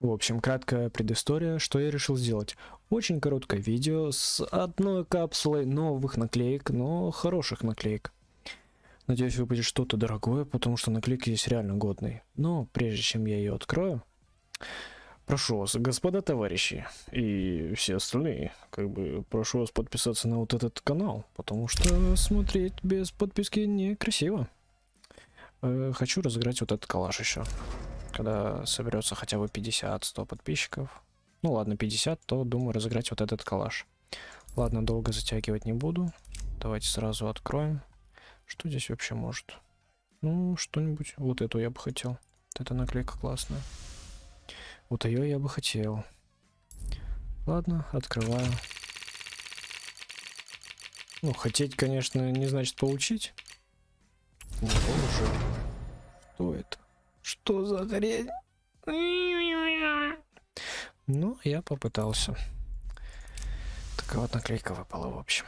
В общем, краткая предыстория, что я решил сделать. Очень короткое видео с одной капсулой новых наклеек, но хороших наклеек. Надеюсь, выпадет что-то дорогое, потому что наклейки здесь реально годные. Но прежде чем я ее открою, прошу вас, господа товарищи и все остальные, как бы прошу вас подписаться на вот этот канал, потому что смотреть без подписки некрасиво. Э, хочу разыграть вот этот калаш еще. Когда соберется хотя бы 50-100 подписчиков. Ну ладно, 50, то думаю разыграть вот этот калаш. Ладно, долго затягивать не буду. Давайте сразу откроем. Что здесь вообще может? Ну, что-нибудь. Вот эту я бы хотел. Вот эта наклейка классная. Вот ее я бы хотел. Ладно, открываю. Ну, хотеть, конечно, не значит получить. Ну, уже. Что это? Что за хрень? Ну, я попытался. Такая вот наклейка выпала, в общем.